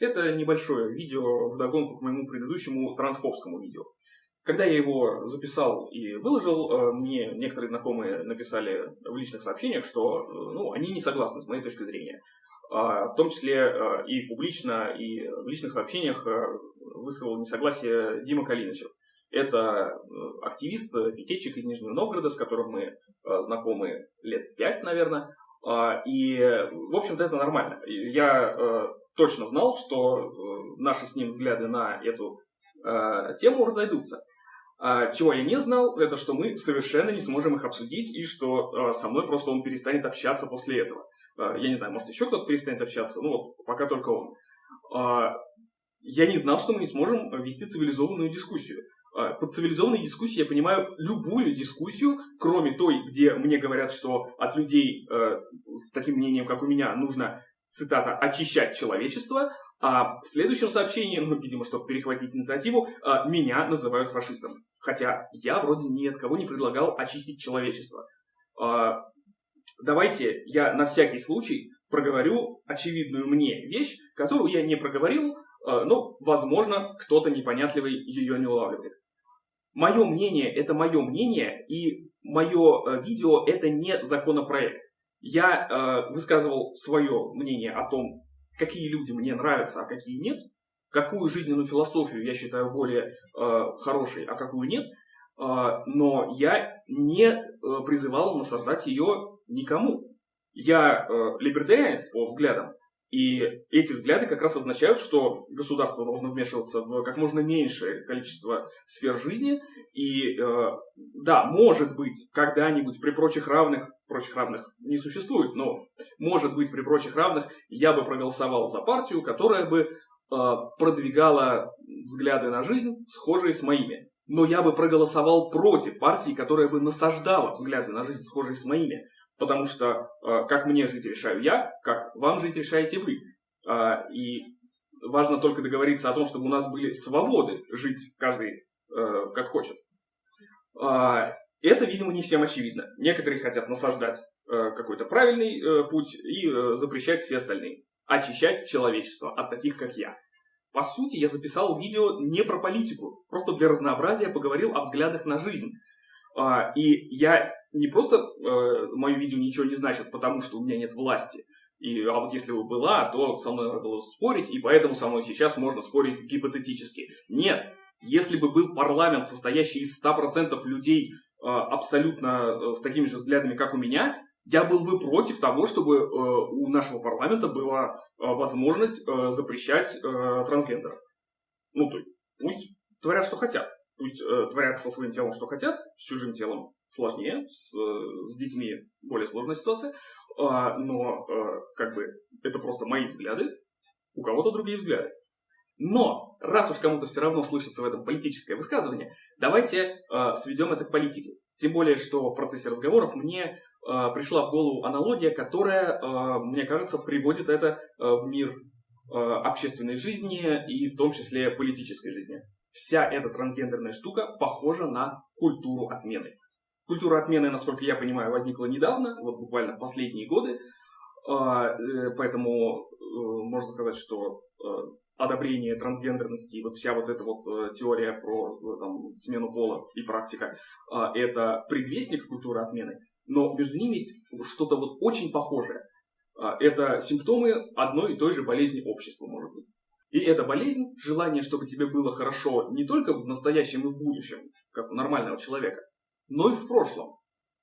Это небольшое видео вдогонку к моему предыдущему трансфобскому видео. Когда я его записал и выложил, э, мне некоторые знакомые написали в личных сообщениях, что э, ну, они не согласны с моей точки зрения. А, в том числе э, и публично, и в личных сообщениях высказал несогласие Дима Калинычев. Это активист, пикетчик из Нижнего Новгорода, с которым мы знакомы лет пять, наверное. А, и, в общем-то, это нормально. Я точно знал, что наши с ним взгляды на эту тему разойдутся. А, чего я не знал, это что мы совершенно не сможем их обсудить, и что а, со мной просто он перестанет общаться после этого. А, я не знаю, может еще кто-то перестанет общаться, ну вот пока только он. Я не знал, что мы не сможем вести цивилизованную дискуссию. Под цивилизованной дискуссией я понимаю любую дискуссию, кроме той, где мне говорят, что от людей с таким мнением, как у меня, нужно, цитата, очищать человечество, а в следующем сообщении, ну, видимо, чтобы перехватить инициативу, а, меня называют фашистом. Хотя я вроде ни от кого не предлагал очистить человечество. А, давайте я на всякий случай проговорю очевидную мне вещь, которую я не проговорил, а, но, возможно, кто-то непонятливый ее не улавливает. Мое мнение – это мое мнение, и мое видео – это не законопроект. Я высказывал свое мнение о том, какие люди мне нравятся, а какие нет, какую жизненную философию я считаю более э, хорошей, а какую нет, э, но я не э, призывал насаждать ее никому. Я э, либертарианец по взглядам, и эти взгляды как раз означают, что государство должно вмешиваться в как можно меньшее количество сфер жизни. И э, да, может быть, когда-нибудь при прочих равных, прочих равных не существует, но может быть при прочих равных я бы проголосовал за партию, которая бы э, продвигала взгляды на жизнь, схожие с моими. Но я бы проголосовал против партии, которая бы насаждала взгляды на жизнь, схожие с моими. Потому что э, как мне жить решаю я, как вам жить решаете вы. Э, и важно только договориться о том, чтобы у нас были свободы жить каждый э, как хочет. Это, видимо, не всем очевидно. Некоторые хотят насаждать какой-то правильный путь и запрещать все остальные. Очищать человечество от таких, как я. По сути, я записал видео не про политику, просто для разнообразия поговорил о взглядах на жизнь. И я не просто э, мое видео ничего не значит, потому что у меня нет власти. И, а вот если бы была, то со мной надо было спорить, и поэтому со мной сейчас можно спорить гипотетически. Нет, если бы был парламент, состоящий из 100% людей э, абсолютно э, с такими же взглядами, как у меня, я был бы против того, чтобы э, у нашего парламента была э, возможность э, запрещать э, трансгендеров. Ну, то есть, пусть творят, что хотят. Пусть э, творят со своим телом, что хотят, с чужим телом сложнее, с, с детьми более сложная ситуация, э, но э, как бы это просто мои взгляды, у кого-то другие взгляды. Но, раз уж кому-то все равно слышится в этом политическое высказывание, давайте э, сведем это к политике. Тем более, что в процессе разговоров мне э, пришла в голову аналогия, которая, э, мне кажется, приводит это э, в мир э, общественной жизни и в том числе политической жизни вся эта трансгендерная штука похожа на культуру отмены. Культура отмены, насколько я понимаю, возникла недавно, вот буквально в последние годы, а, э, поэтому э, можно сказать, что э, одобрение трансгендерности, вот вся вот эта вот теория про там, смену пола и практика, а, это предвестник культуры отмены, но между ними есть что-то вот очень похожее. Это симптомы одной и той же болезни общества, может быть. И эта болезнь, желание, чтобы тебе было хорошо не только в настоящем и в будущем, как у нормального человека, но и в прошлом.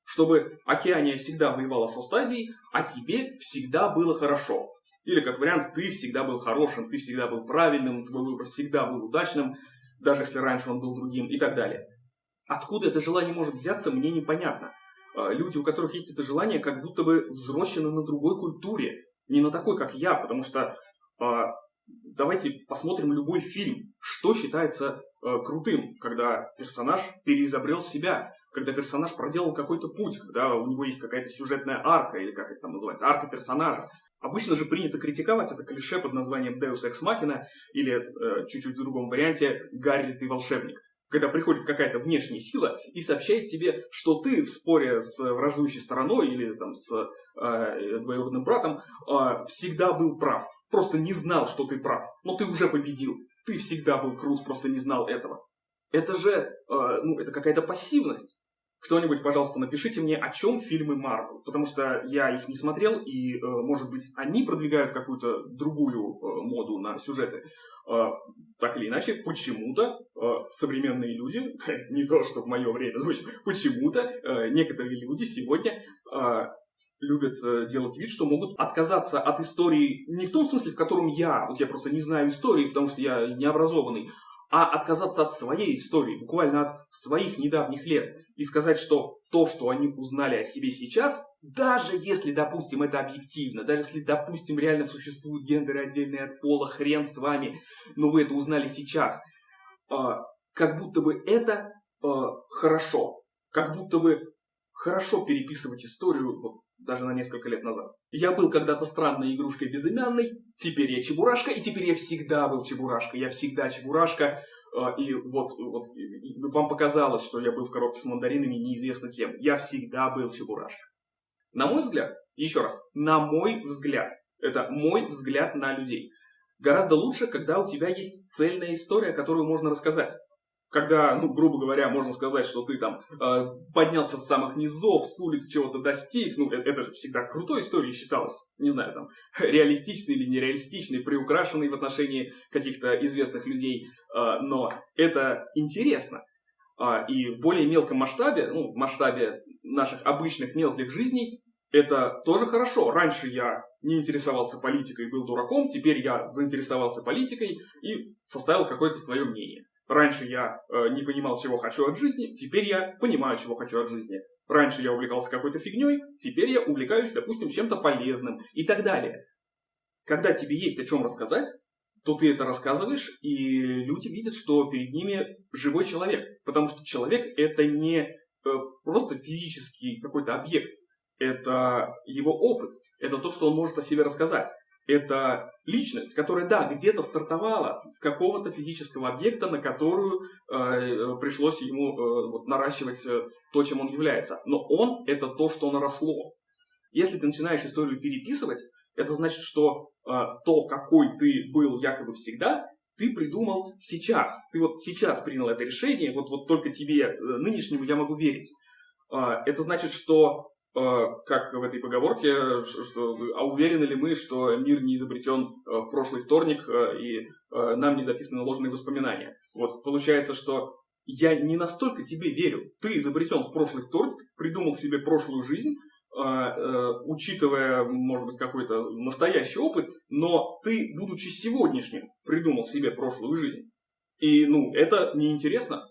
Чтобы Океания всегда воевала с Астазией, а тебе всегда было хорошо. Или, как вариант, ты всегда был хорошим, ты всегда был правильным, твой выбор всегда был удачным, даже если раньше он был другим и так далее. Откуда это желание может взяться, мне непонятно. А, люди, у которых есть это желание, как будто бы взрослены на другой культуре. Не на такой, как я, потому что а, давайте посмотрим любой фильм. Что считается э, крутым, когда персонаж переизобрел себя, когда персонаж проделал какой-то путь, когда у него есть какая-то сюжетная арка, или как это там называется, арка персонажа. Обычно же принято критиковать это клише под названием Deus Ex Machina или э, чуть-чуть в другом варианте Гарри ты волшебник. Когда приходит какая-то внешняя сила и сообщает тебе, что ты в споре с враждующей стороной или там, с э, двоюродным братом э, всегда был прав просто не знал, что ты прав, но ты уже победил. Ты всегда был крут, просто не знал этого. Это же, э, ну, это какая-то пассивность. Кто-нибудь, пожалуйста, напишите мне, о чем фильмы Марвел, потому что я их не смотрел, и, э, может быть, они продвигают какую-то другую э, моду на сюжеты. Так или иначе, почему-то современные люди, не то, что в мое время, но почему-то некоторые люди сегодня любят делать вид, что могут отказаться от истории не в том смысле, в котором я, вот я просто не знаю истории, потому что я не образованный, а отказаться от своей истории, буквально от своих недавних лет, и сказать, что то, что они узнали о себе сейчас, даже если, допустим, это объективно, даже если, допустим, реально существуют гендеры отдельные от пола, хрен с вами, но вы это узнали сейчас, а, как будто бы это а, хорошо, как будто бы хорошо переписывать историю вот, даже на несколько лет назад. Я был когда-то странной игрушкой безымянной, теперь я чебурашка, и теперь я всегда был чебурашка. Я всегда чебурашка, а, и вот, вот и вам показалось, что я был в коробке с мандаринами неизвестно кем. Я всегда был чебурашка. На мой взгляд, еще раз, на мой взгляд, это мой взгляд на людей. Гораздо лучше, когда у тебя есть цельная история, которую можно рассказать когда, ну, грубо говоря, можно сказать, что ты там э, поднялся с самых низов, с улиц чего-то достиг, ну, это, это же всегда крутой историей считалось. Не знаю, там, реалистичный или нереалистичный, приукрашенный в отношении каких-то известных людей, э, но это интересно. Э, и в более мелком масштабе, ну, в масштабе наших обычных мелких жизней, это тоже хорошо. Раньше я не интересовался политикой, был дураком, теперь я заинтересовался политикой и составил какое-то свое мнение. Раньше я э, не понимал, чего хочу от жизни, теперь я понимаю, чего хочу от жизни. Раньше я увлекался какой-то фигней, теперь я увлекаюсь, допустим, чем-то полезным и так далее. Когда тебе есть о чем рассказать, то ты это рассказываешь, и люди видят, что перед ними живой человек. Потому что человек это не э, просто физический какой-то объект, это его опыт, это то, что он может о себе рассказать это личность, которая, да, где-то стартовала с какого-то физического объекта, на которую э, пришлось ему э, вот, наращивать э, то, чем он является. Но он — это то, что наросло. Если ты начинаешь историю переписывать, это значит, что э, то, какой ты был якобы всегда, ты придумал сейчас. Ты вот сейчас принял это решение, вот, вот только тебе, э, нынешнему, я могу верить. Э, это значит, что как в этой поговорке, что, а уверены ли мы, что мир не изобретен э, в прошлый вторник э, и нам не записаны ложные воспоминания. Вот получается, что я не настолько тебе верю. Ты изобретен в прошлый вторник, придумал себе прошлую жизнь, учитывая, может быть, какой-то настоящий опыт, но ты, будучи сегодняшним, придумал себе прошлую жизнь. И, ну, это неинтересно.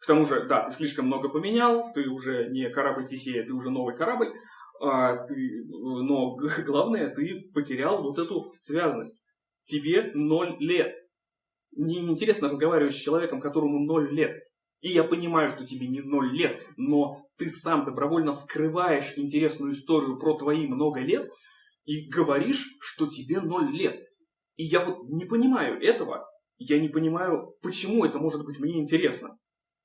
К тому же, да, ты слишком много поменял, ты уже не корабль Тесея, ты уже новый корабль, а ты, но главное, ты потерял вот эту связность. Тебе ноль лет. Мне неинтересно разговаривать с человеком, которому ноль лет. И я понимаю, что тебе не ноль лет, но ты сам добровольно скрываешь интересную историю про твои много лет и говоришь, что тебе ноль лет. И я вот не понимаю этого. Я не понимаю, почему это может быть мне интересно.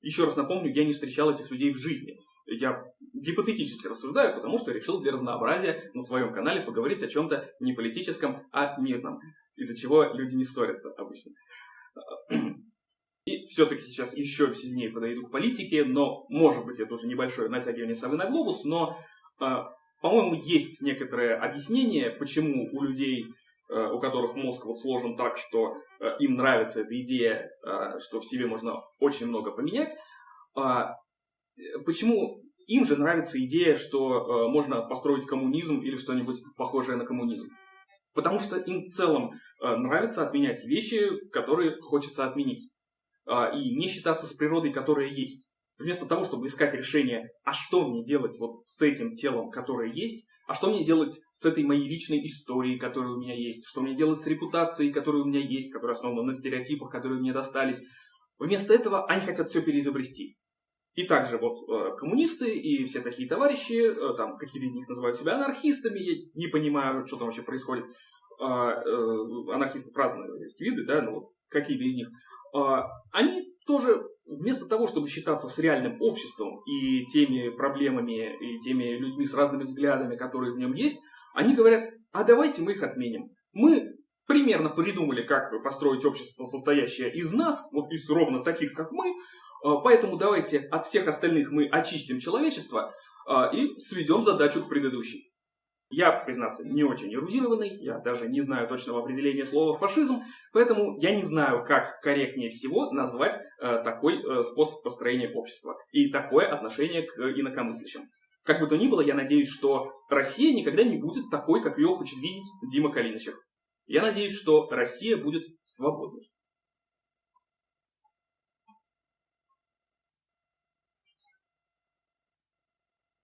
Еще раз напомню, я не встречал этих людей в жизни. Я гипотетически рассуждаю, потому что решил для разнообразия на своем канале поговорить о чем-то не политическом, а мирном, из-за чего люди не ссорятся обычно. И все-таки сейчас еще сильнее подойду к политике, но, может быть, это уже небольшое натягивание совы на глобус, но, а, по-моему, есть некоторое объяснение, почему у людей у которых мозг вот сложен так, что э, им нравится эта идея, э, что в себе можно очень много поменять. А, почему им же нравится идея, что можно построить коммунизм или что-нибудь похожее на коммунизм? Потому что им в целом нравится отменять вещи, которые хочется отменить. И не считаться с природой, которая есть. Вместо того, чтобы искать решение, а что мне делать вот с этим телом, которое есть, а что мне делать с этой моей личной историей, которая у меня есть? Что мне делать с репутацией, которая у меня есть, которая основана на стереотипах, которые мне достались? Вместо этого они хотят все переизобрести. И также вот э, коммунисты и все такие товарищи, э, там какие-то из них называют себя анархистами, я не понимаю, что там вообще происходит. Э, э, анархисты разные есть виды, да, но вот какие-то из них. Э, они тоже вместо того, чтобы считаться с реальным обществом и теми проблемами, и теми людьми с разными взглядами, которые в нем есть, они говорят, а давайте мы их отменим. Мы примерно придумали, как построить общество, состоящее из нас, вот из ровно таких, как мы, а, поэтому давайте от всех остальных мы очистим человечество а, и сведем задачу к предыдущей. Я, признаться, не очень эрудированный, я даже не знаю точного определения слова фашизм, поэтому я не знаю, как корректнее всего назвать э, такой э, способ построения общества и такое отношение к инакомыслящим. Как бы то ни было, я надеюсь, что Россия никогда не будет такой, как ее хочет видеть Дима Калиничев. Я надеюсь, что Россия будет свободной.